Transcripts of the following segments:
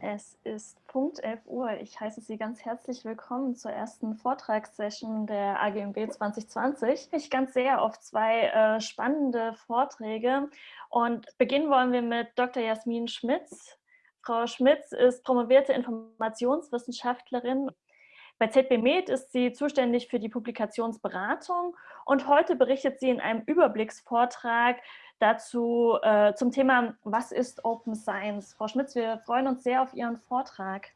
Es ist Punkt 11 Uhr. Ich heiße Sie ganz herzlich willkommen zur ersten Vortragssession der AGMB 2020. Ich ganz sehr auf zwei äh, spannende Vorträge und beginnen wollen wir mit Dr. Jasmin Schmitz. Frau Schmitz ist promovierte Informationswissenschaftlerin. Bei ZB Med ist sie zuständig für die Publikationsberatung und heute berichtet sie in einem Überblicksvortrag dazu äh, zum Thema, was ist Open Science? Frau Schmitz, wir freuen uns sehr auf Ihren Vortrag.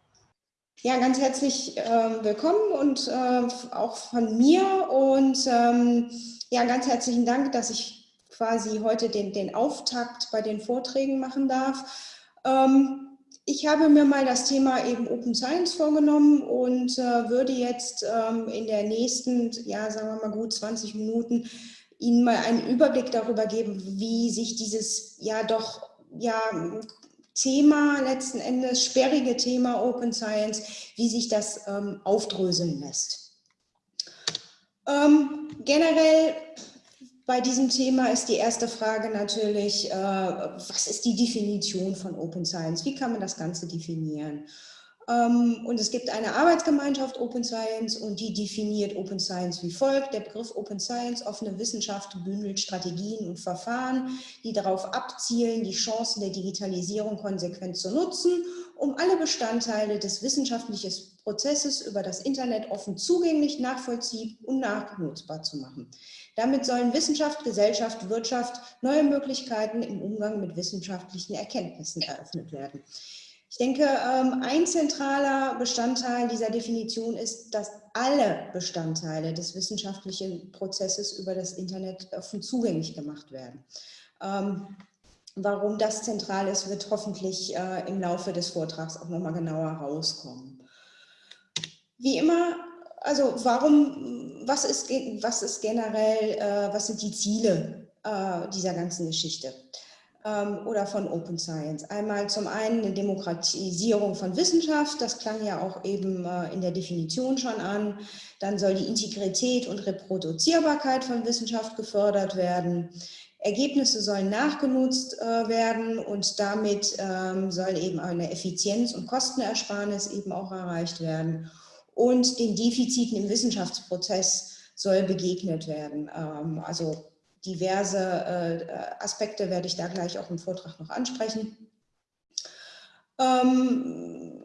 Ja, ganz herzlich äh, willkommen und äh, auch von mir und ähm, ja, ganz herzlichen Dank, dass ich quasi heute den, den Auftakt bei den Vorträgen machen darf. Ähm, ich habe mir mal das Thema eben Open Science vorgenommen und äh, würde jetzt ähm, in der nächsten, ja, sagen wir mal gut 20 Minuten Ihnen mal einen Überblick darüber geben, wie sich dieses ja doch ja, Thema letzten Endes, sperrige Thema Open Science, wie sich das ähm, aufdröseln lässt. Ähm, generell bei diesem Thema ist die erste Frage natürlich, äh, was ist die Definition von Open Science? Wie kann man das Ganze definieren? Ähm, und es gibt eine Arbeitsgemeinschaft Open Science und die definiert Open Science wie folgt. Der Begriff Open Science, offene Wissenschaft, bündelt Strategien und Verfahren, die darauf abzielen, die Chancen der Digitalisierung konsequent zu nutzen, um alle Bestandteile des wissenschaftlichen Prozesses über das Internet offen zugänglich, nachvollziehbar und nachnutzbar zu machen. Damit sollen Wissenschaft, Gesellschaft, Wirtschaft neue Möglichkeiten im Umgang mit wissenschaftlichen Erkenntnissen eröffnet werden. Ich denke, ähm, ein zentraler Bestandteil dieser Definition ist, dass alle Bestandteile des wissenschaftlichen Prozesses über das Internet offen zugänglich gemacht werden. Ähm, warum das zentral ist, wird hoffentlich äh, im Laufe des Vortrags auch nochmal genauer rauskommen. Wie immer, also warum, was ist, was ist generell, äh, was sind die Ziele äh, dieser ganzen Geschichte? Ähm, oder von Open Science. Einmal zum einen eine Demokratisierung von Wissenschaft, das klang ja auch eben äh, in der Definition schon an. Dann soll die Integrität und Reproduzierbarkeit von Wissenschaft gefördert werden. Ergebnisse sollen nachgenutzt äh, werden und damit ähm, soll eben eine Effizienz- und Kostenersparnis eben auch erreicht werden. Und den Defiziten im Wissenschaftsprozess soll begegnet werden. Ähm, also diverse äh, Aspekte werde ich da gleich auch im Vortrag noch ansprechen. Ähm,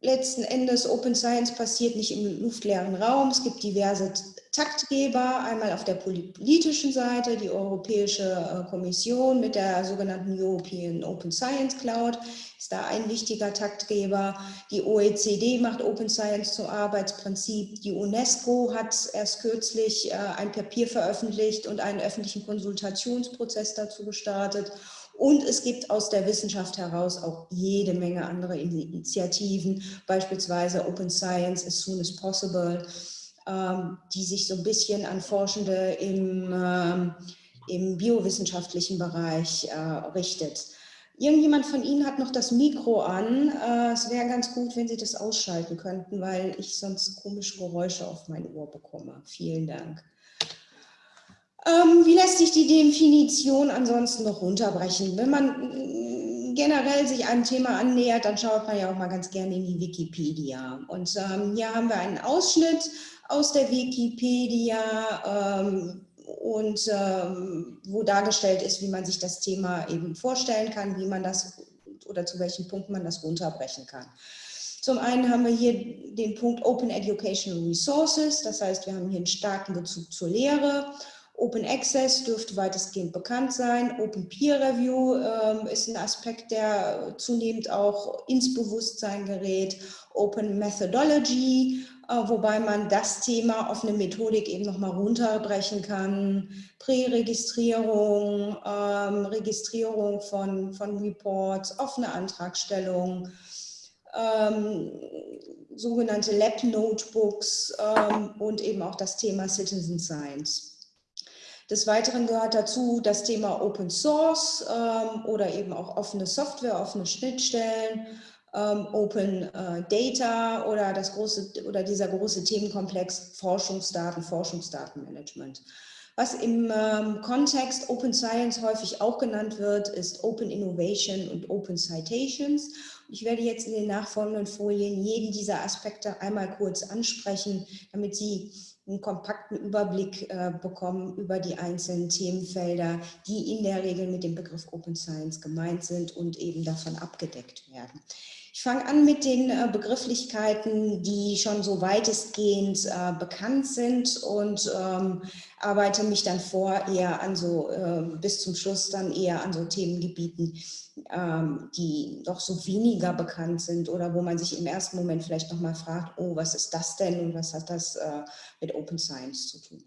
letzten Endes, Open Science passiert nicht im luftleeren Raum. Es gibt diverse Taktgeber, einmal auf der politischen Seite, die Europäische äh, Kommission mit der sogenannten European Open Science Cloud ist da ein wichtiger Taktgeber. Die OECD macht Open Science zum Arbeitsprinzip. Die UNESCO hat erst kürzlich äh, ein Papier veröffentlicht und einen öffentlichen Konsultationsprozess dazu gestartet. Und es gibt aus der Wissenschaft heraus auch jede Menge andere Initiativen, beispielsweise Open Science as soon as possible, die sich so ein bisschen an Forschende im, ähm, im biowissenschaftlichen Bereich äh, richtet. Irgendjemand von Ihnen hat noch das Mikro an. Äh, es wäre ganz gut, wenn Sie das ausschalten könnten, weil ich sonst komische Geräusche auf mein Ohr bekomme. Vielen Dank. Ähm, wie lässt sich die Definition ansonsten noch runterbrechen? Wenn man mm, generell sich einem Thema annähert, dann schaut man ja auch mal ganz gerne in die Wikipedia. Und ähm, hier haben wir einen Ausschnitt aus der Wikipedia. Ähm, und ähm, wo dargestellt ist, wie man sich das Thema eben vorstellen kann, wie man das oder zu welchen Punkten man das runterbrechen kann. Zum einen haben wir hier den Punkt Open Educational Resources, das heißt, wir haben hier einen starken Bezug zur Lehre. Open Access dürfte weitestgehend bekannt sein. Open Peer Review äh, ist ein Aspekt, der zunehmend auch ins Bewusstsein gerät. Open Methodology, wobei man das Thema auf eine Methodik eben nochmal runterbrechen kann. Präregistrierung, ähm, Registrierung von, von Reports, offene Antragstellung, ähm, sogenannte Lab-Notebooks ähm, und eben auch das Thema Citizen Science. Des Weiteren gehört dazu das Thema Open Source ähm, oder eben auch offene Software, offene Schnittstellen, ähm, Open äh, Data oder, das große, oder dieser große Themenkomplex Forschungsdaten, Forschungsdatenmanagement. Was im ähm, Kontext Open Science häufig auch genannt wird, ist Open Innovation und Open Citations. Ich werde jetzt in den nachfolgenden Folien jeden dieser Aspekte einmal kurz ansprechen, damit Sie einen kompakten Überblick äh, bekommen über die einzelnen Themenfelder, die in der Regel mit dem Begriff Open Science gemeint sind und eben davon abgedeckt werden. Ich fange an mit den äh, Begrifflichkeiten, die schon so weitestgehend äh, bekannt sind und ähm, arbeite mich dann vor eher an so, äh, bis zum Schluss dann eher an so Themengebieten, ähm, die doch so weniger bekannt sind oder wo man sich im ersten Moment vielleicht nochmal fragt, oh, was ist das denn und was hat das äh, mit Open Science zu tun?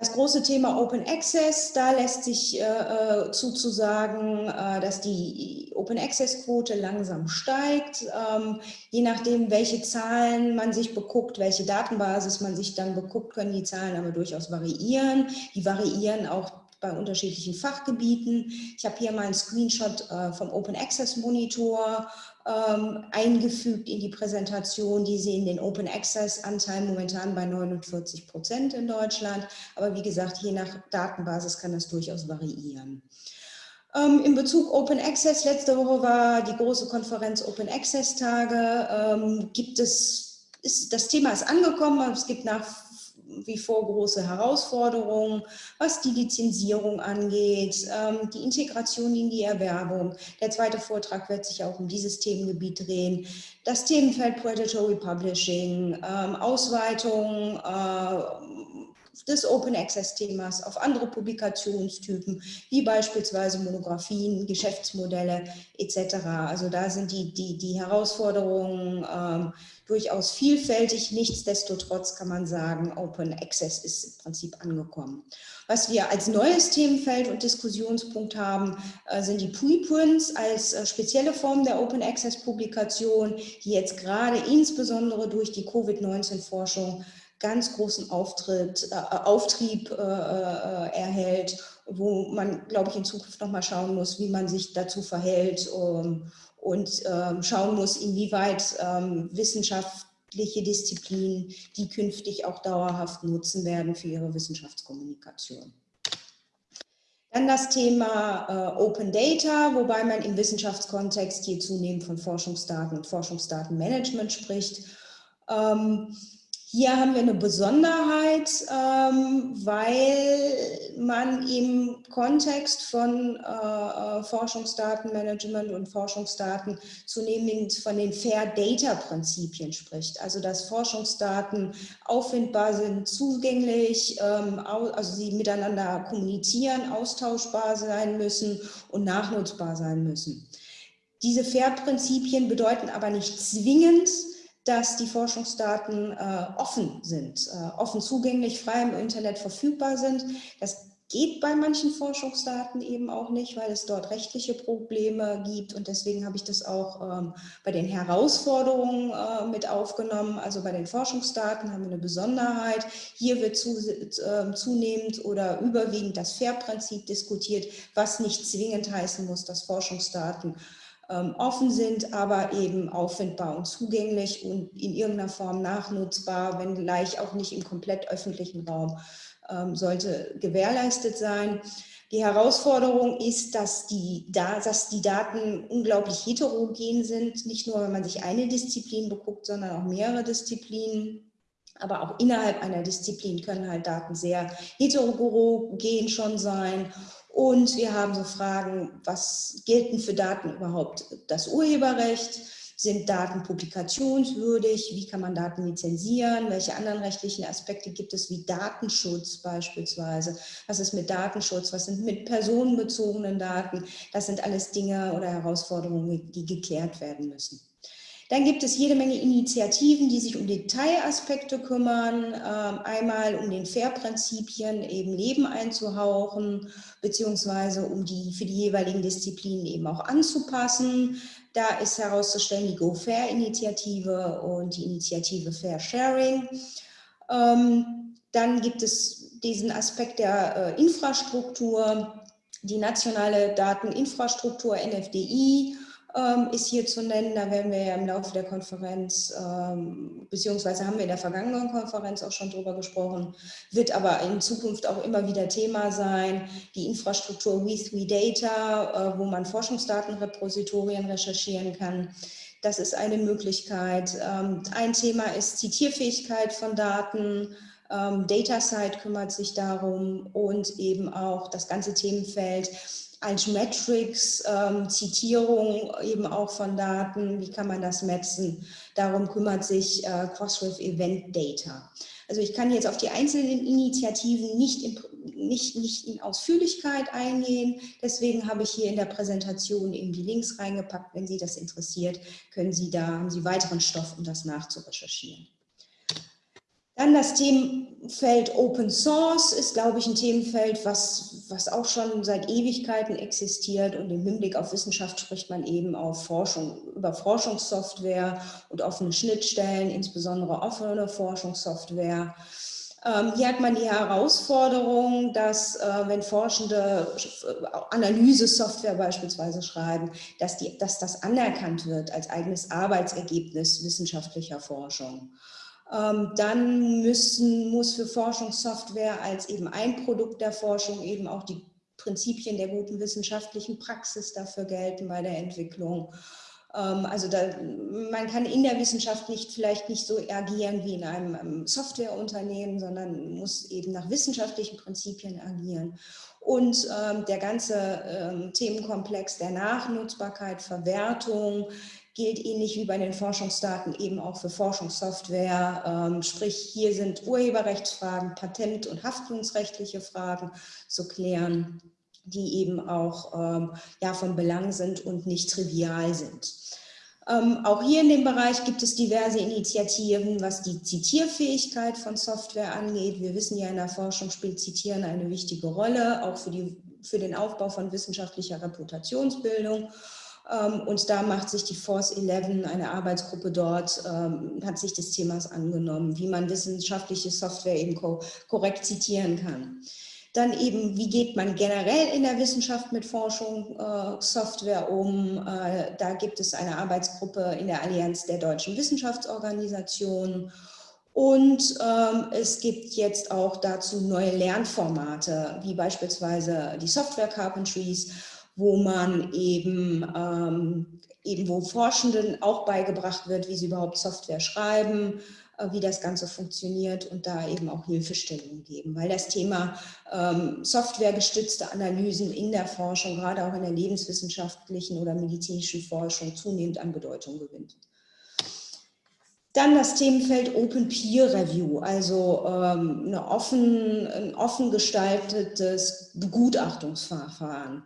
Das große Thema Open Access, da lässt sich äh, äh zuzusagen, äh, dass die Open Access Quote langsam steigt. Ähm, je nachdem, welche Zahlen man sich beguckt, welche Datenbasis man sich dann beguckt, können die Zahlen aber durchaus variieren. Die variieren auch bei unterschiedlichen Fachgebieten. Ich habe hier mal einen Screenshot äh, vom Open Access Monitor ähm, eingefügt in die Präsentation. Die sehen den Open Access Anteil momentan bei 49 Prozent in Deutschland. Aber wie gesagt, je nach Datenbasis kann das durchaus variieren. Ähm, in Bezug Open Access, letzte Woche war die große Konferenz Open Access Tage. Ähm, gibt es, ist, das Thema ist angekommen, es gibt nach wie vor große Herausforderungen, was die Lizenzierung angeht, ähm, die Integration in die Erwerbung. Der zweite Vortrag wird sich auch um dieses Themengebiet drehen. Das Themenfeld Predatory Publishing, ähm, Ausweitung äh, des Open Access Themas auf andere Publikationstypen, wie beispielsweise Monographien, Geschäftsmodelle etc. Also da sind die, die, die Herausforderungen ähm, durchaus vielfältig. Nichtsdestotrotz kann man sagen, Open Access ist im Prinzip angekommen. Was wir als neues Themenfeld und Diskussionspunkt haben, äh, sind die Preprints als äh, spezielle Form der Open Access Publikation, die jetzt gerade insbesondere durch die Covid-19-Forschung ganz großen Auftritt, äh, Auftrieb äh, äh, erhält, wo man, glaube ich, in Zukunft nochmal schauen muss, wie man sich dazu verhält um, und ähm, schauen muss, inwieweit ähm, wissenschaftliche Disziplinen die künftig auch dauerhaft nutzen werden für ihre Wissenschaftskommunikation. Dann das Thema äh, Open Data, wobei man im Wissenschaftskontext hier zunehmend von Forschungsdaten und Forschungsdatenmanagement spricht. Ähm, hier haben wir eine Besonderheit, ähm, weil man im Kontext von äh, äh, Forschungsdatenmanagement und Forschungsdaten zunehmend von den Fair Data Prinzipien spricht. Also dass Forschungsdaten auffindbar sind, zugänglich, ähm, also sie miteinander kommunizieren, austauschbar sein müssen und nachnutzbar sein müssen. Diese Fair-Prinzipien bedeuten aber nicht zwingend, dass die Forschungsdaten äh, offen sind, äh, offen zugänglich, frei im Internet verfügbar sind. Das geht bei manchen Forschungsdaten eben auch nicht, weil es dort rechtliche Probleme gibt und deswegen habe ich das auch ähm, bei den Herausforderungen äh, mit aufgenommen. Also bei den Forschungsdaten haben wir eine Besonderheit. Hier wird zu, äh, zunehmend oder überwiegend das FAIR-Prinzip diskutiert, was nicht zwingend heißen muss, dass Forschungsdaten offen sind, aber eben auffindbar und zugänglich und in irgendeiner Form nachnutzbar, wenn gleich auch nicht im komplett öffentlichen Raum, ähm, sollte gewährleistet sein. Die Herausforderung ist, dass die, dass die Daten unglaublich heterogen sind, nicht nur, wenn man sich eine Disziplin beguckt, sondern auch mehrere Disziplinen. Aber auch innerhalb einer Disziplin können halt Daten sehr heterogen schon sein und wir haben so Fragen, was gelten für Daten überhaupt das Urheberrecht? Sind Daten publikationswürdig? Wie kann man Daten lizenzieren? Welche anderen rechtlichen Aspekte gibt es, wie Datenschutz beispielsweise? Was ist mit Datenschutz? Was sind mit personenbezogenen Daten? Das sind alles Dinge oder Herausforderungen, die geklärt werden müssen. Dann gibt es jede Menge Initiativen, die sich um Detailaspekte kümmern, ähm, einmal um den FAIR-Prinzipien eben Leben einzuhauchen, beziehungsweise um die für die jeweiligen Disziplinen eben auch anzupassen. Da ist herauszustellen die GoFair-Initiative und die Initiative Fair Sharing. Ähm, dann gibt es diesen Aspekt der äh, Infrastruktur, die nationale Dateninfrastruktur NFDI, ist hier zu nennen. Da werden wir ja im Laufe der Konferenz, ähm, beziehungsweise haben wir in der vergangenen Konferenz auch schon drüber gesprochen, wird aber in Zukunft auch immer wieder Thema sein. Die Infrastruktur We3 Data, äh, wo man Forschungsdatenrepositorien recherchieren kann. Das ist eine Möglichkeit. Ähm, ein Thema ist Zitierfähigkeit von Daten. Ähm, DataSite kümmert sich darum und eben auch das ganze Themenfeld als Metrics, ähm, Zitierung eben auch von Daten, wie kann man das messen? Darum kümmert sich äh, Crossref Event Data. Also ich kann jetzt auf die einzelnen Initiativen nicht in, nicht, nicht in Ausführlichkeit eingehen. Deswegen habe ich hier in der Präsentation eben die Links reingepackt. Wenn Sie das interessiert, können Sie da, haben Sie weiteren Stoff, um das nachzurecherchieren. Dann das Themenfeld Open Source ist, glaube ich, ein Themenfeld, was, was auch schon seit Ewigkeiten existiert. Und im Hinblick auf Wissenschaft spricht man eben auf Forschung, über Forschungssoftware und offene Schnittstellen, insbesondere offene Forschungssoftware. Ähm, hier hat man die Herausforderung, dass äh, wenn Forschende äh, Analysesoftware beispielsweise schreiben, dass, die, dass das anerkannt wird als eigenes Arbeitsergebnis wissenschaftlicher Forschung. Ähm, dann müssen, muss für Forschungssoftware als eben ein Produkt der Forschung eben auch die Prinzipien der guten wissenschaftlichen Praxis dafür gelten bei der Entwicklung. Ähm, also da, man kann in der Wissenschaft nicht vielleicht nicht so agieren wie in einem Softwareunternehmen, sondern muss eben nach wissenschaftlichen Prinzipien agieren. Und ähm, der ganze ähm, Themenkomplex der Nachnutzbarkeit, Verwertung, gilt ähnlich wie bei den Forschungsdaten eben auch für Forschungssoftware. Ähm, sprich, hier sind Urheberrechtsfragen, Patent- und haftungsrechtliche Fragen zu klären, die eben auch ähm, ja, von Belang sind und nicht trivial sind. Ähm, auch hier in dem Bereich gibt es diverse Initiativen, was die Zitierfähigkeit von Software angeht. Wir wissen ja, in der Forschung spielt Zitieren eine wichtige Rolle, auch für, die, für den Aufbau von wissenschaftlicher Reputationsbildung. Ähm, und da macht sich die Force 11, eine Arbeitsgruppe dort, ähm, hat sich des Themas angenommen, wie man wissenschaftliche Software eben korrekt zitieren kann. Dann eben, wie geht man generell in der Wissenschaft mit Forschung, äh, Software um? Äh, da gibt es eine Arbeitsgruppe in der Allianz der deutschen Wissenschaftsorganisationen. Und ähm, es gibt jetzt auch dazu neue Lernformate, wie beispielsweise die Software Carpentries, wo man eben, ähm, eben wo Forschenden auch beigebracht wird, wie sie überhaupt Software schreiben, äh, wie das Ganze funktioniert und da eben auch Hilfestellungen geben, weil das Thema ähm, softwaregestützte Analysen in der Forschung, gerade auch in der lebenswissenschaftlichen oder medizinischen Forschung zunehmend an Bedeutung gewinnt. Dann das Themenfeld Open Peer Review, also ähm, eine offen, ein offen gestaltetes Begutachtungsverfahren.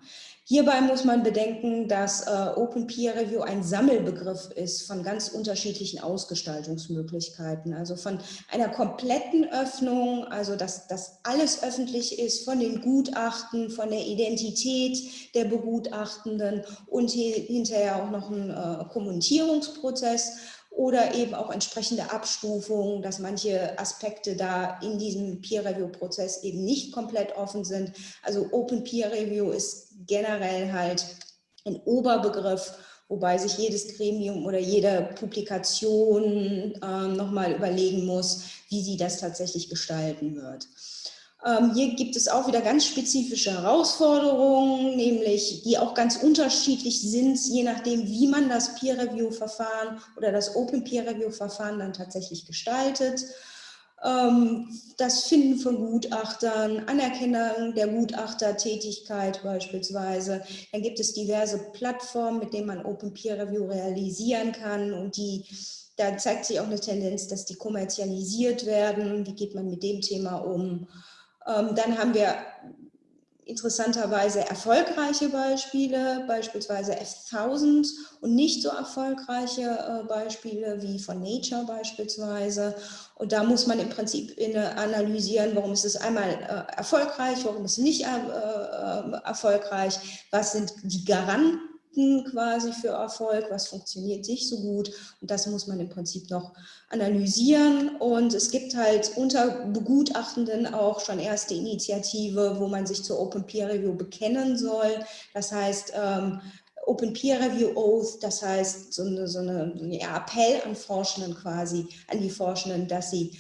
Hierbei muss man bedenken, dass äh, Open Peer Review ein Sammelbegriff ist von ganz unterschiedlichen Ausgestaltungsmöglichkeiten. Also von einer kompletten Öffnung, also dass, dass alles öffentlich ist, von den Gutachten, von der Identität der Begutachtenden und hinterher auch noch ein äh, Kommentierungsprozess oder eben auch entsprechende Abstufungen, dass manche Aspekte da in diesem Peer-Review-Prozess eben nicht komplett offen sind. Also Open Peer Review ist generell halt ein Oberbegriff, wobei sich jedes Gremium oder jede Publikation äh, nochmal überlegen muss, wie sie das tatsächlich gestalten wird. Ähm, hier gibt es auch wieder ganz spezifische Herausforderungen, nämlich die auch ganz unterschiedlich sind, je nachdem, wie man das Peer-Review-Verfahren oder das Open Peer-Review-Verfahren dann tatsächlich gestaltet. Ähm, das Finden von Gutachtern, Anerkennung der Gutachtertätigkeit beispielsweise. Dann gibt es diverse Plattformen, mit denen man Open Peer Review realisieren kann und die da zeigt sich auch eine Tendenz, dass die kommerzialisiert werden. Wie geht man mit dem Thema um? Ähm, dann haben wir interessanterweise erfolgreiche Beispiele, beispielsweise F1000 und nicht so erfolgreiche äh, Beispiele wie von Nature beispielsweise. Und da muss man im Prinzip analysieren, warum ist es einmal äh, erfolgreich, warum ist es nicht äh, erfolgreich, was sind die Garanten quasi für Erfolg, was funktioniert nicht so gut und das muss man im Prinzip noch analysieren und es gibt halt unter Begutachtenden auch schon erste Initiative, wo man sich zur Open Peer Review bekennen soll. Das heißt, ähm, Open Peer Review Oath, das heißt so eine, so eine Appell an Forschenden quasi, an die Forschenden, dass sie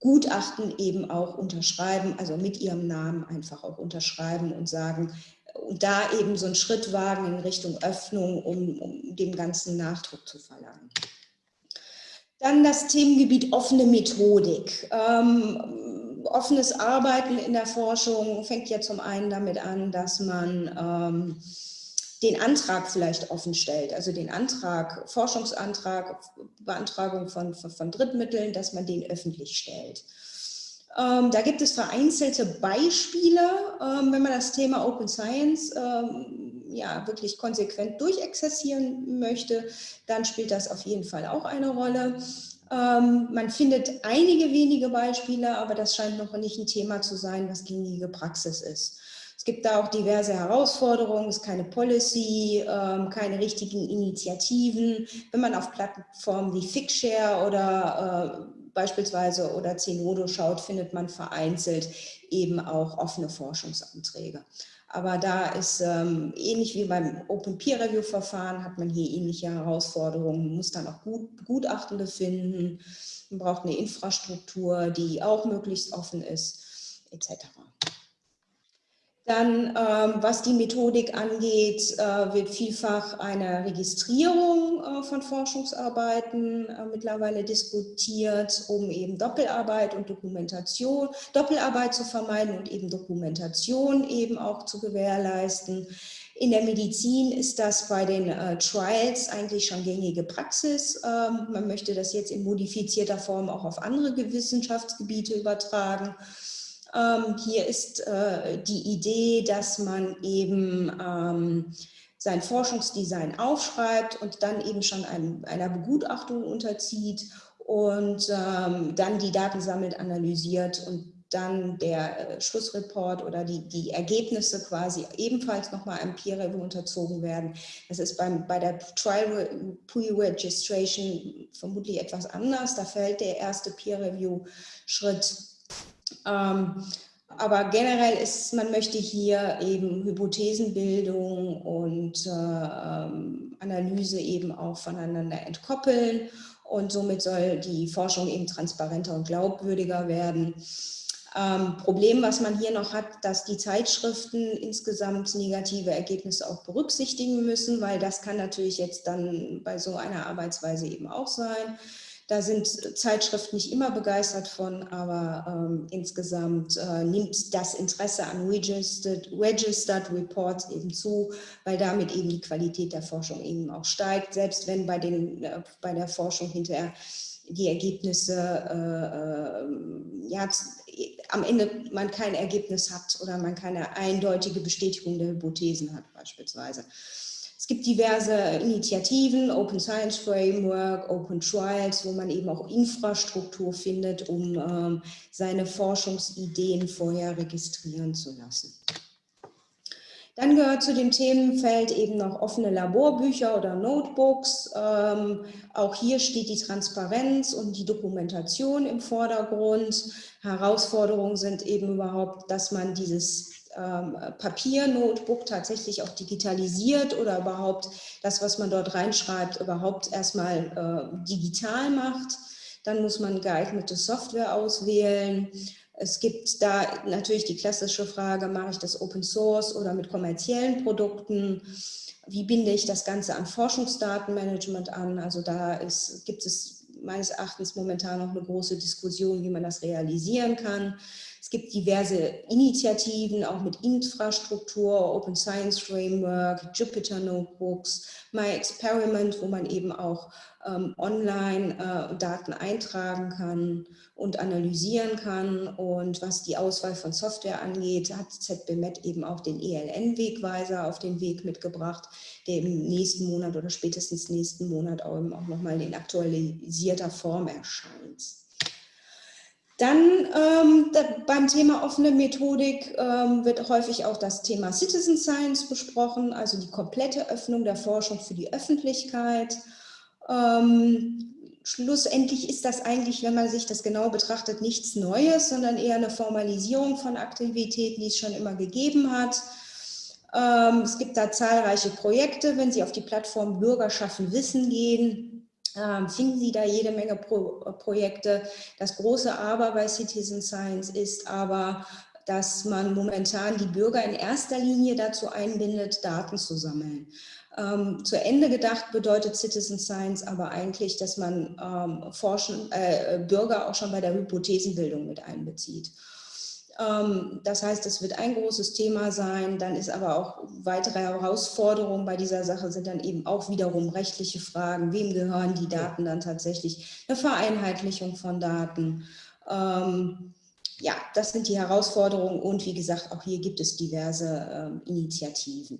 Gutachten eben auch unterschreiben, also mit ihrem Namen einfach auch unterschreiben und sagen, und da eben so einen Schritt wagen in Richtung Öffnung, um, um dem ganzen Nachdruck zu verlangen. Dann das Themengebiet offene Methodik. Ähm, offenes Arbeiten in der Forschung fängt ja zum einen damit an, dass man ähm, den Antrag vielleicht offen stellt, also den Antrag, Forschungsantrag, Beantragung von, von, von Drittmitteln, dass man den öffentlich stellt. Ähm, da gibt es vereinzelte Beispiele, ähm, wenn man das Thema Open Science ähm, ja, wirklich konsequent durchexerzieren möchte, dann spielt das auf jeden Fall auch eine Rolle. Ähm, man findet einige wenige Beispiele, aber das scheint noch nicht ein Thema zu sein, was gängige Praxis ist. Es gibt da auch diverse Herausforderungen, es ist keine Policy, ähm, keine richtigen Initiativen. Wenn man auf Plattformen wie Figshare oder äh, beispielsweise oder Zenodo schaut, findet man vereinzelt eben auch offene Forschungsanträge. Aber da ist ähm, ähnlich wie beim Open Peer Review Verfahren, hat man hier ähnliche Herausforderungen. Man muss dann auch gut, Gutachtende finden. Man braucht eine Infrastruktur, die auch möglichst offen ist, etc. Dann, ähm, was die Methodik angeht, äh, wird vielfach eine Registrierung äh, von Forschungsarbeiten äh, mittlerweile diskutiert, um eben Doppelarbeit und Dokumentation, Doppelarbeit zu vermeiden und eben Dokumentation eben auch zu gewährleisten. In der Medizin ist das bei den äh, Trials eigentlich schon gängige Praxis. Ähm, man möchte das jetzt in modifizierter Form auch auf andere Wissenschaftsgebiete übertragen. Ähm, hier ist äh, die Idee, dass man eben ähm, sein Forschungsdesign aufschreibt und dann eben schon ein, einer Begutachtung unterzieht und ähm, dann die Daten sammelt, analysiert und dann der äh, Schlussreport oder die, die Ergebnisse quasi ebenfalls nochmal einem Peer Review unterzogen werden. Das ist beim, bei der Trial Pre-Registration vermutlich etwas anders. Da fällt der erste Peer Review Schritt ähm, aber generell ist, man möchte hier eben Hypothesenbildung und äh, ähm, Analyse eben auch voneinander entkoppeln und somit soll die Forschung eben transparenter und glaubwürdiger werden. Ähm, Problem, was man hier noch hat, dass die Zeitschriften insgesamt negative Ergebnisse auch berücksichtigen müssen, weil das kann natürlich jetzt dann bei so einer Arbeitsweise eben auch sein. Da sind Zeitschriften nicht immer begeistert von, aber ähm, insgesamt äh, nimmt das Interesse an Registered, Registered Reports eben zu, weil damit eben die Qualität der Forschung eben auch steigt, selbst wenn bei, den, äh, bei der Forschung hinterher die Ergebnisse, äh, äh ja, am Ende man kein Ergebnis hat oder man keine eindeutige Bestätigung der Hypothesen hat beispielsweise. Es gibt diverse Initiativen, Open Science Framework, Open Trials, wo man eben auch Infrastruktur findet, um ähm, seine Forschungsideen vorher registrieren zu lassen. Dann gehört zu dem Themenfeld eben noch offene Laborbücher oder Notebooks. Ähm, auch hier steht die Transparenz und die Dokumentation im Vordergrund. Herausforderungen sind eben überhaupt, dass man dieses ähm, Papiernotebook tatsächlich auch digitalisiert oder überhaupt das, was man dort reinschreibt, überhaupt erstmal äh, digital macht. Dann muss man geeignete Software auswählen. Es gibt da natürlich die klassische Frage, mache ich das Open Source oder mit kommerziellen Produkten? Wie binde ich das Ganze an Forschungsdatenmanagement an? Also da ist, gibt es meines Erachtens momentan noch eine große Diskussion, wie man das realisieren kann. Es gibt diverse Initiativen, auch mit Infrastruktur, Open Science Framework, Jupyter Notebooks, My Experiment, wo man eben auch ähm, online äh, Daten eintragen kann und analysieren kann. Und was die Auswahl von Software angeht, hat ZBMet eben auch den ELN-Wegweiser auf den Weg mitgebracht, der im nächsten Monat oder spätestens nächsten Monat auch, auch nochmal in aktualisierter Form erscheint. Dann ähm, da, beim Thema offene Methodik ähm, wird häufig auch das Thema Citizen Science besprochen, also die komplette Öffnung der Forschung für die Öffentlichkeit. Ähm, schlussendlich ist das eigentlich, wenn man sich das genau betrachtet, nichts Neues, sondern eher eine Formalisierung von Aktivitäten, die es schon immer gegeben hat. Ähm, es gibt da zahlreiche Projekte. Wenn Sie auf die Plattform Bürger schaffen Wissen gehen, finden Sie da jede Menge Pro Projekte. Das große Aber bei Citizen Science ist aber, dass man momentan die Bürger in erster Linie dazu einbindet, Daten zu sammeln. Ähm, zu Ende gedacht bedeutet Citizen Science aber eigentlich, dass man ähm, Forschen, äh, Bürger auch schon bei der Hypothesenbildung mit einbezieht. Ähm, das heißt, es wird ein großes Thema sein. Dann ist aber auch weitere Herausforderungen bei dieser Sache sind dann eben auch wiederum rechtliche Fragen. Wem gehören die Daten dann tatsächlich? Eine Vereinheitlichung von Daten. Ähm, ja, das sind die Herausforderungen und wie gesagt, auch hier gibt es diverse ähm, Initiativen.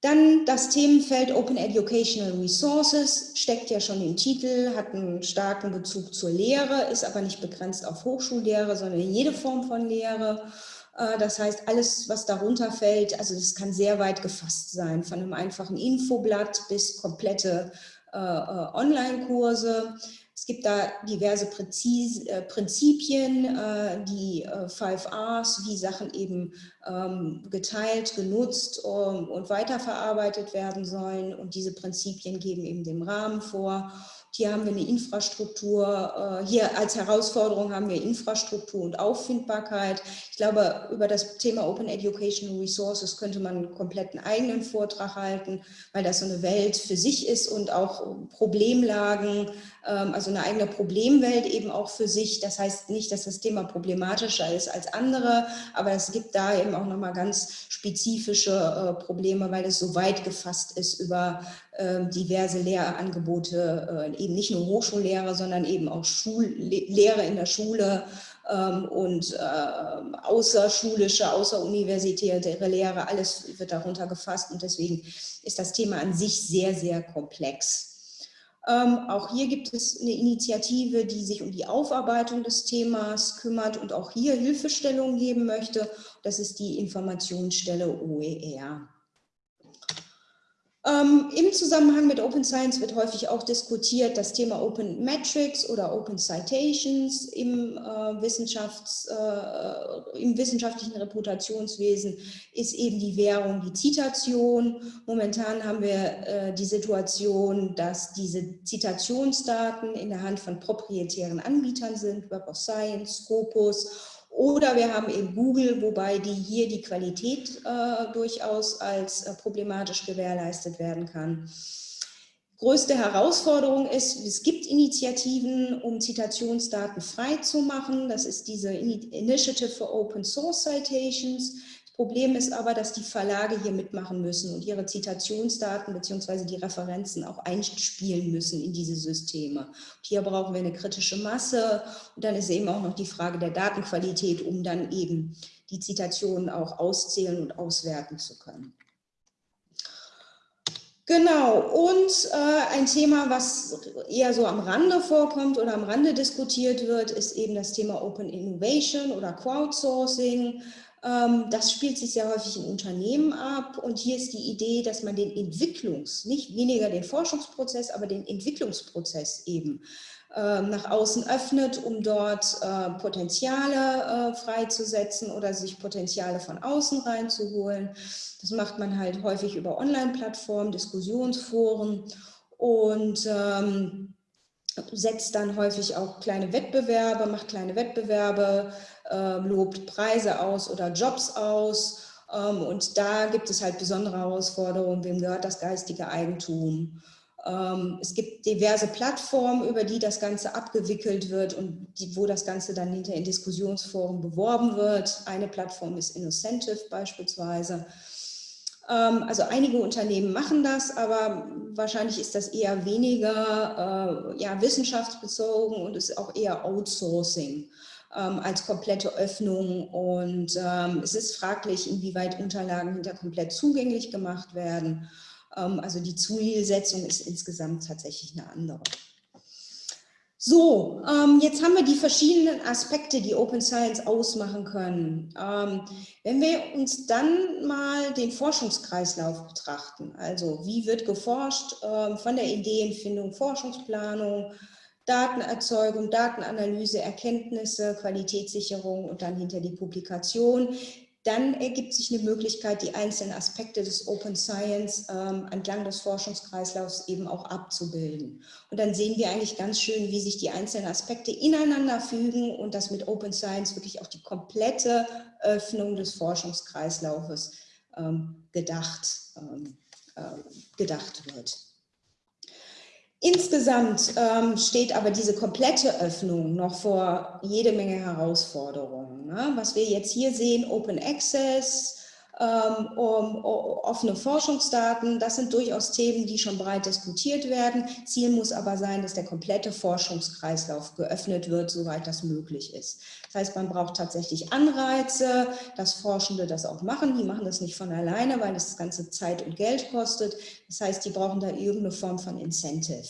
Dann das Themenfeld Open Educational Resources, steckt ja schon im Titel, hat einen starken Bezug zur Lehre, ist aber nicht begrenzt auf Hochschullehre, sondern jede Form von Lehre. Äh, das heißt, alles, was darunter fällt, also das kann sehr weit gefasst sein, von einem einfachen Infoblatt bis komplette äh, äh Online-Kurse. Es gibt da diverse Präzis, äh, Prinzipien, äh, die äh, Five Rs, wie Sachen eben ähm, geteilt, genutzt um, und weiterverarbeitet werden sollen. Und diese Prinzipien geben eben den Rahmen vor. Hier haben wir eine Infrastruktur, äh, hier als Herausforderung haben wir Infrastruktur und Auffindbarkeit. Ich glaube, über das Thema Open Educational Resources könnte man einen kompletten eigenen Vortrag halten, weil das so eine Welt für sich ist und auch Problemlagen, also eine eigene Problemwelt eben auch für sich. Das heißt nicht, dass das Thema problematischer ist als andere, aber es gibt da eben auch nochmal ganz spezifische äh, Probleme, weil es so weit gefasst ist über ähm, diverse Lehrangebote, äh, eben nicht nur Hochschullehre, sondern eben auch Schullehre in der Schule ähm, und äh, außerschulische, außeruniversitäre Lehre, alles wird darunter gefasst und deswegen ist das Thema an sich sehr, sehr komplex. Ähm, auch hier gibt es eine Initiative, die sich um die Aufarbeitung des Themas kümmert und auch hier Hilfestellung geben möchte. Das ist die Informationsstelle OER. Ähm, Im Zusammenhang mit Open Science wird häufig auch diskutiert das Thema Open Metrics oder Open Citations im, äh, Wissenschafts-, äh, im wissenschaftlichen Reputationswesen ist eben die Währung, die Zitation. Momentan haben wir äh, die Situation, dass diese Zitationsdaten in der Hand von proprietären Anbietern sind, Web of Science, Scopus oder wir haben eben Google, wobei die hier die Qualität äh, durchaus als äh, problematisch gewährleistet werden kann. Größte Herausforderung ist, es gibt Initiativen, um Zitationsdaten frei zu machen. Das ist diese Initiative for Open Source Citations. Problem ist aber, dass die Verlage hier mitmachen müssen und ihre Zitationsdaten bzw. die Referenzen auch einspielen müssen in diese Systeme. Und hier brauchen wir eine kritische Masse und dann ist eben auch noch die Frage der Datenqualität, um dann eben die Zitationen auch auszählen und auswerten zu können. Genau, und äh, ein Thema, was eher so am Rande vorkommt oder am Rande diskutiert wird, ist eben das Thema Open Innovation oder Crowdsourcing. Ähm, das spielt sich sehr häufig in Unternehmen ab und hier ist die Idee, dass man den Entwicklungs-, nicht weniger den Forschungsprozess, aber den Entwicklungsprozess eben ähm, nach außen öffnet, um dort äh, Potenziale äh, freizusetzen oder sich Potenziale von außen reinzuholen. Das macht man halt häufig über Online-Plattformen, Diskussionsforen und ähm, setzt dann häufig auch kleine Wettbewerbe, macht kleine Wettbewerbe, lobt Preise aus oder Jobs aus. Ähm, und da gibt es halt besondere Herausforderungen, wem gehört das geistige Eigentum. Ähm, es gibt diverse Plattformen, über die das Ganze abgewickelt wird und die, wo das Ganze dann hinter in Diskussionsforen beworben wird. Eine Plattform ist Innocentive beispielsweise. Ähm, also einige Unternehmen machen das, aber wahrscheinlich ist das eher weniger äh, ja, wissenschaftsbezogen und ist auch eher Outsourcing ähm, als komplette Öffnung. Und ähm, es ist fraglich, inwieweit Unterlagen hinter komplett zugänglich gemacht werden. Ähm, also die Zielsetzung ist insgesamt tatsächlich eine andere. So, ähm, jetzt haben wir die verschiedenen Aspekte, die Open Science ausmachen können. Ähm, wenn wir uns dann mal den Forschungskreislauf betrachten, also wie wird geforscht ähm, von der Ideenfindung, Forschungsplanung, Datenerzeugung, Datenanalyse, Erkenntnisse, Qualitätssicherung und dann hinter die Publikation, dann ergibt sich eine Möglichkeit, die einzelnen Aspekte des Open Science ähm, entlang des Forschungskreislaufs eben auch abzubilden. Und dann sehen wir eigentlich ganz schön, wie sich die einzelnen Aspekte ineinander fügen und dass mit Open Science wirklich auch die komplette Öffnung des Forschungskreislaufes ähm, gedacht, ähm, äh, gedacht wird. Insgesamt ähm, steht aber diese komplette Öffnung noch vor jede Menge Herausforderungen. Ne? Was wir jetzt hier sehen, Open Access, ähm, um, offene Forschungsdaten, das sind durchaus Themen, die schon breit diskutiert werden. Ziel muss aber sein, dass der komplette Forschungskreislauf geöffnet wird, soweit das möglich ist. Das heißt, man braucht tatsächlich Anreize, dass Forschende das auch machen. Die machen das nicht von alleine, weil das Ganze Zeit und Geld kostet. Das heißt, die brauchen da irgendeine Form von Incentive.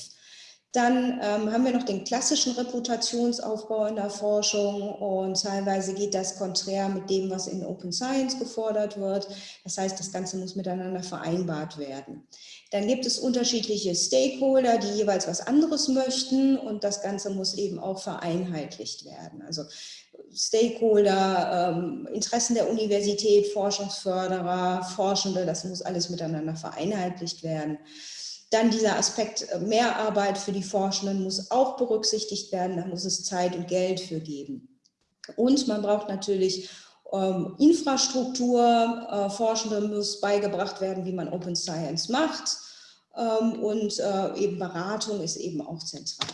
Dann ähm, haben wir noch den klassischen Reputationsaufbau in der Forschung und teilweise geht das konträr mit dem, was in Open Science gefordert wird. Das heißt, das Ganze muss miteinander vereinbart werden. Dann gibt es unterschiedliche Stakeholder, die jeweils was anderes möchten und das Ganze muss eben auch vereinheitlicht werden. Also Stakeholder, ähm, Interessen der Universität, Forschungsförderer, Forschende, das muss alles miteinander vereinheitlicht werden. Dann dieser Aspekt äh, Mehrarbeit für die Forschenden muss auch berücksichtigt werden. Da muss es Zeit und Geld für geben. Und man braucht natürlich ähm, Infrastruktur. Äh, Forschende muss beigebracht werden, wie man Open Science macht. Ähm, und äh, eben Beratung ist eben auch zentral.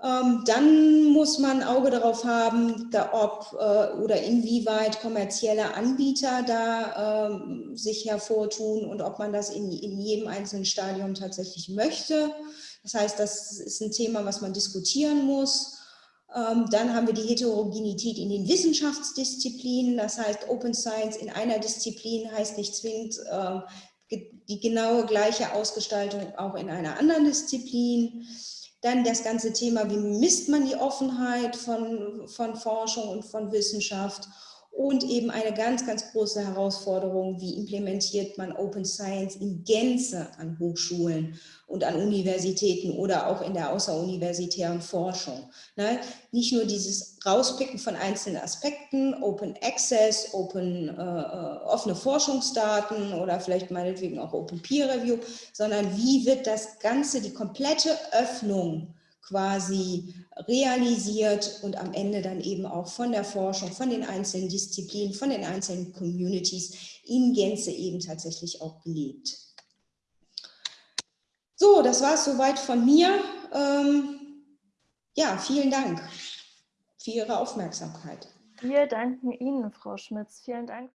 Ähm, dann muss man Auge darauf haben, da ob äh, oder inwieweit kommerzielle Anbieter da ähm, sich hervortun und ob man das in, in jedem einzelnen Stadium tatsächlich möchte. Das heißt, das ist ein Thema, was man diskutieren muss. Ähm, dann haben wir die Heterogenität in den Wissenschaftsdisziplinen. Das heißt, Open Science in einer Disziplin heißt nicht zwingend die genaue gleiche Ausgestaltung auch in einer anderen Disziplin. Dann das ganze Thema, wie misst man die Offenheit von, von Forschung und von Wissenschaft und eben eine ganz, ganz große Herausforderung, wie implementiert man Open Science in Gänze an Hochschulen und an Universitäten oder auch in der außeruniversitären Forschung. Ne? Nicht nur dieses Rauspicken von einzelnen Aspekten, Open Access, Open, äh, äh, offene Forschungsdaten oder vielleicht meinetwegen auch Open Peer Review, sondern wie wird das Ganze, die komplette Öffnung quasi realisiert und am Ende dann eben auch von der Forschung, von den einzelnen Disziplinen, von den einzelnen Communities in Gänze eben tatsächlich auch gelebt. So, das war es soweit von mir. Ähm, ja, vielen Dank für Ihre Aufmerksamkeit. Wir danken Ihnen, Frau Schmitz. Vielen Dank.